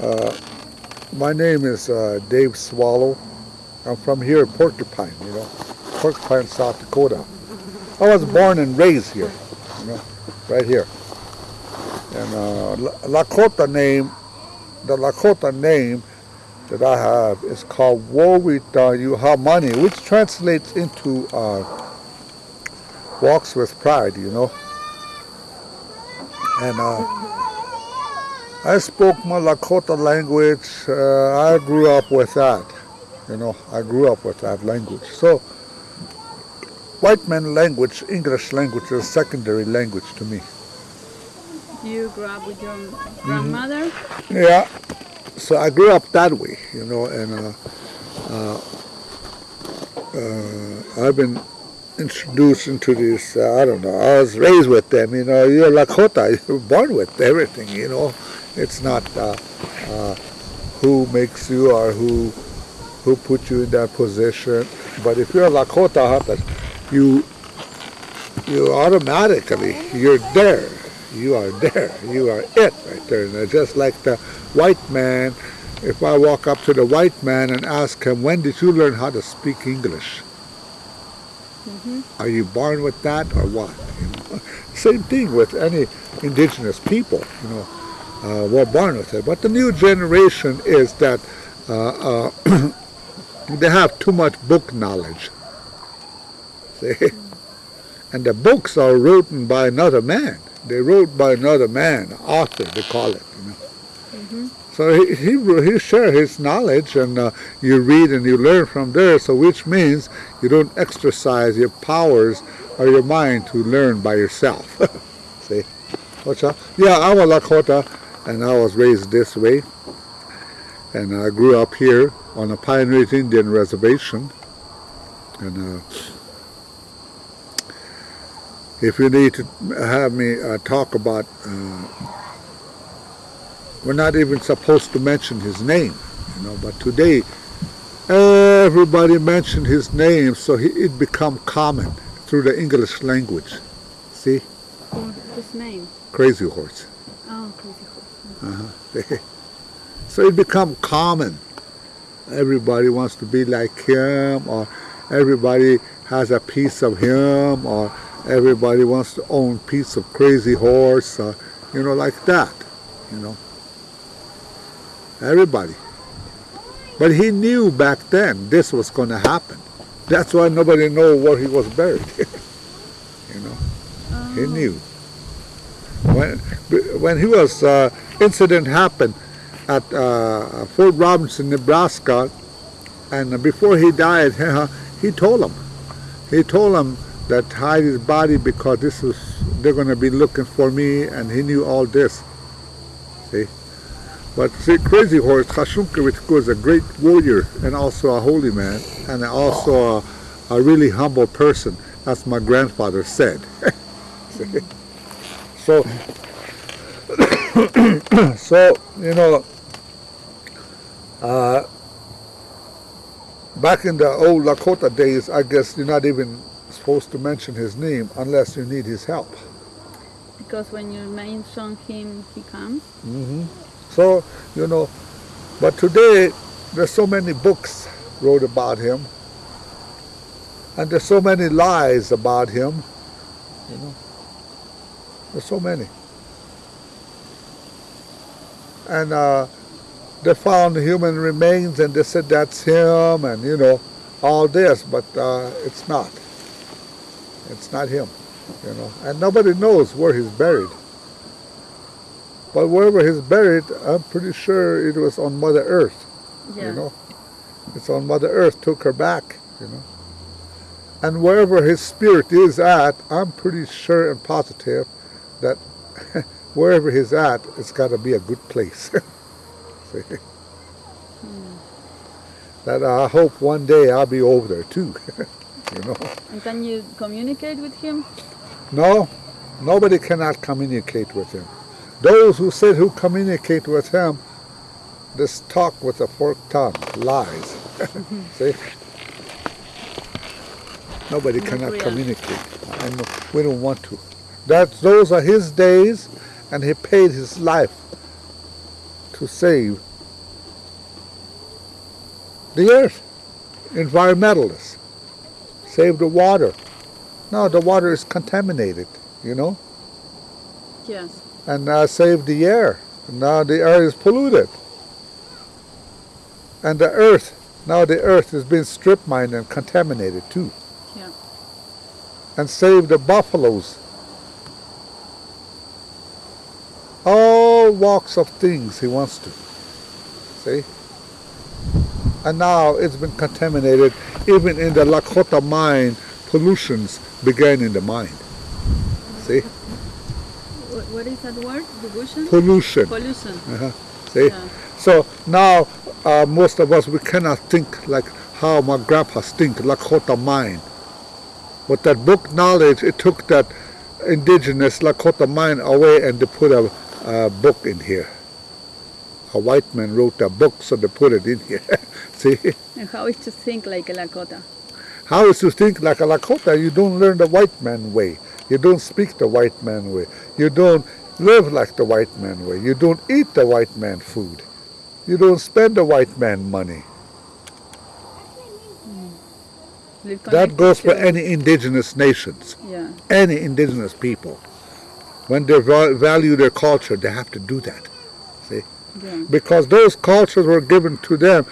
Uh, my name is uh, Dave Swallow. I'm from here, in Porcupine, you know, Porcupine, South Dakota. I was born and raised here, you know, right here. And uh, Lakota name, the Lakota name that I have is called Wowita Yuhamani, which translates into uh, walks with pride, you know. And uh, I spoke my Lakota language. Uh, I grew up with that, you know. I grew up with that language. So, white man language, English language is secondary language to me. You grew up with your grandmother? Yeah. So I grew up that way, you know, and uh, uh, uh, I've been introduced into this, uh, I don't know, I was raised with them, you know, you're Lakota, you're born with everything, you know. It's not uh, uh, who makes you or who who put you in that position. But if you're a Lakota, you you automatically, you're there. You are there. You are it right there. And just like the white man, if I walk up to the white man and ask him, when did you learn how to speak English? Mm -hmm. Are you born with that or what? You know? Same thing with any indigenous people, you know, uh, we're born with it. But the new generation is that uh, uh, they have too much book knowledge. See? And the books are written by another man. They wrote by another man, author, they call it. You know. Mm -hmm. So he, he, he share his knowledge and uh, you read and you learn from there, so which means you don't exercise your powers or your mind to learn by yourself. See? Yeah, I'm a Lakota and I was raised this way. And I grew up here on a Pine Ridge Indian reservation. And uh, if you need to have me uh, talk about, uh, we're not even supposed to mention his name, you know, but today everybody mentioned his name, so he, it become common through the English language. See? His name? Crazy Horse. Oh, Crazy Horse. Uh-huh. so it become common. Everybody wants to be like him, or everybody has a piece of him, or everybody wants to own piece of crazy horse, or, you know, like that, you know. Everybody. But he knew back then this was going to happen. That's why nobody know where he was buried. you know, oh. he knew. When when he was uh, incident happened at uh, Fort Robinson, Nebraska, and before he died, he told him. He told him that hide his body because this is they're going to be looking for me and he knew all this. See? But see crazy horse Tasunke Witko was a great warrior and also a holy man and also a, a really humble person as my grandfather said. So so you know uh, back in the old Lakota days I guess you're not even supposed to mention his name unless you need his help. Because when you mention him, he comes? Mm -hmm. So, you know, but today there's so many books wrote about him and there's so many lies about him, you know. There's so many. And uh, they found human remains and they said that's him and, you know, all this, but uh, it's not. It's not him, you know. And nobody knows where he's buried. But wherever he's buried, I'm pretty sure it was on Mother Earth, yeah. you know. It's on Mother Earth, took her back, you know. And wherever his spirit is at, I'm pretty sure and positive that wherever he's at, it's got to be a good place. See? Hmm. That I hope one day I'll be over there too. you know. And can you communicate with him? No, nobody cannot communicate with him. Those who said who communicate with him, this talk with a forked tongue, lies. See? Nobody Not cannot real. communicate. And we don't want to. That those are his days, and he paid his life to save the earth. Environmentalists. Save the water. No, the water is contaminated, you know, Yes. and uh, save the air. Now the air is polluted. And the earth, now the earth has been strip mined and contaminated too. Yeah. And save the buffaloes. All walks of things he wants to. See? And now it's been contaminated. Even in the Lakota mine, pollutions began in the mine. See? Wh- What is that word? Pollution? Pollution. Pollution. Uh-huh. See? Yeah. So now uh, most of us we cannot think like how my grandpas think Lakota mind. With that book knowledge, it took that indigenous Lakota mind away and they put a, a book in here. A white man wrote a book, so they put it in here. See, And how is to think like a Lakota? how is to think like a Lakota? You don't learn the white man way. You don't speak the white man way. You don't live like the white man way. You don't eat the white man food. You don't spend the white man money. Hmm. Live That goes for any indigenous nations, Yeah. any indigenous people. When they value their culture, they have to do that. Yeah. Because those cultures were given to them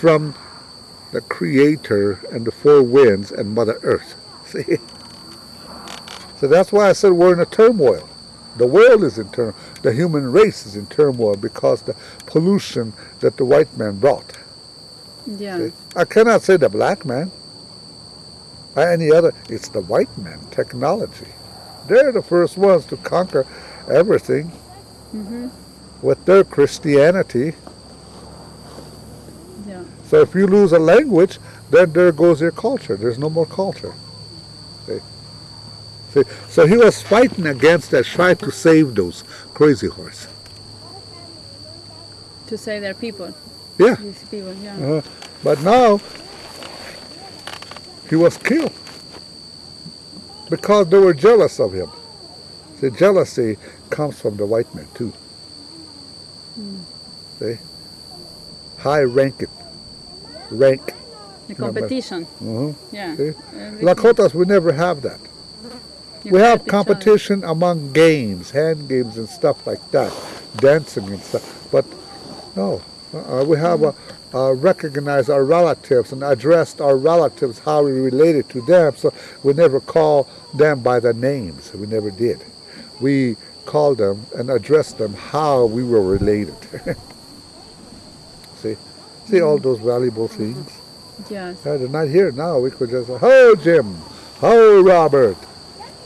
from the Creator and the four winds and Mother Earth. See? So that's why I said we're in a turmoil. The world is in turmoil. The human race is in turmoil because the pollution that the white man brought. Yeah. I cannot say the black man. Or any other. It's the white man, technology. They're the first ones to conquer everything hmm with their Christianity. Yeah. So if you lose a language, then there goes your culture. There's no more culture. See? See? So he was fighting against that, trying to save those crazy horse. To save they're people. Yeah. These people. Yeah. Uh, but now he was killed because they were jealous of him. See, jealousy comes from the white man too. See, high ranking, rank. The competition. hmm Yeah. See? Everything- Lakotas, we never have that. you we have competition among games, hand games and stuff like that, dancing and stuff. But no, uh, we have a, uh, recognized our relatives and addressed our relatives how we related to them. So we never call them by their names. We never did. We called them and addressed them how we were related. See, see all those valuable things. Yes. Yeah, they're not here now. We could just say, "Ho, Jim! Ho, Robert!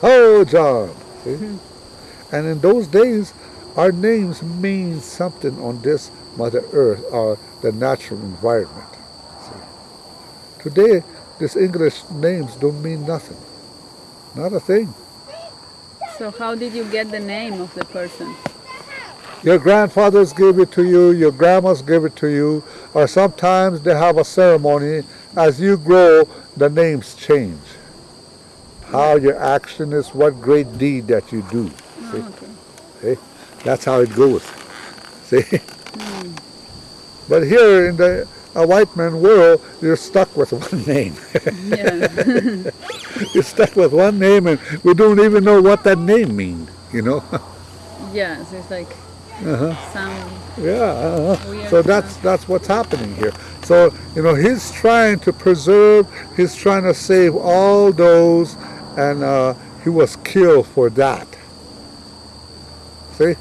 Ho, John!" See? And in those days, our names mean something on this Mother Earth or the natural environment. See? Today, these English names don't mean nothing. Not a thing. So how did you get the name of the person? Your grandfathers gave it to you, your grandmas gave it to you, or sometimes they have a ceremony. As you grow, the names change. How your action is, what great deed that you do. See? Oh, okay. That's how it goes. See? But here in the a white man world, you're stuck with one name. Yeah. you're stuck with one name, and we don't even know what that name means. You know? yes. It's like uh-huh. some. Yeah. uh-huh. So that's that's what's happening here. So you know, he's trying to preserve. He's trying to save all those, and uh, he was killed for that. See,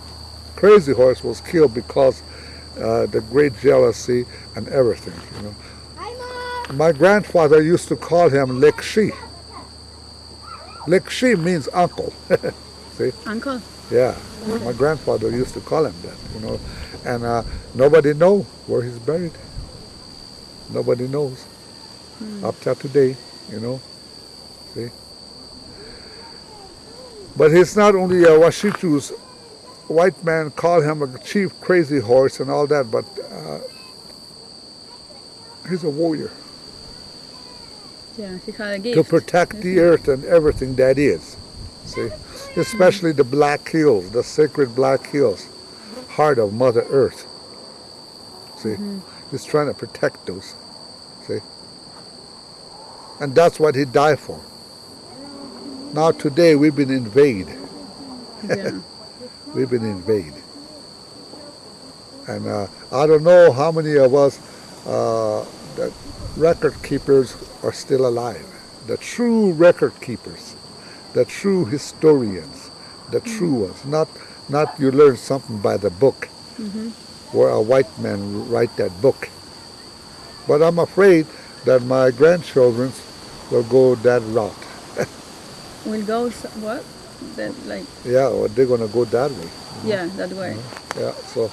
Crazy Horse was killed because uh, the great jealousy and everything. You know, my grandfather used to call him Lekshi. Lekshi means uncle. See? Uncle. Yeah, my grandfather used to call him that, you know, and uh, nobody know where he's buried. Nobody knows up till today, you know. See, but he's not only a Washitu's white man call him a chief crazy horse and all that, but uh, he's a warrior Yeah. He had a to protect the earth and everything that is. See, especially the Black Hills, the sacred Black Hills, heart of Mother Earth. See, he's trying to protect those. See? And that's what he died for. Now today we've been invaded. Yeah. We've been invaded. And uh, I don't know how many of us uh, record keepers are still alive. The true record keepers, the true historians, the true ones. Not not you learn something by the book, where a white man write that book. But I'm afraid that my grandchildren will go that route. We'll go what? That like Yeah, or they're gonna go that way. yeah that way. Mm-hmm. Yeah, so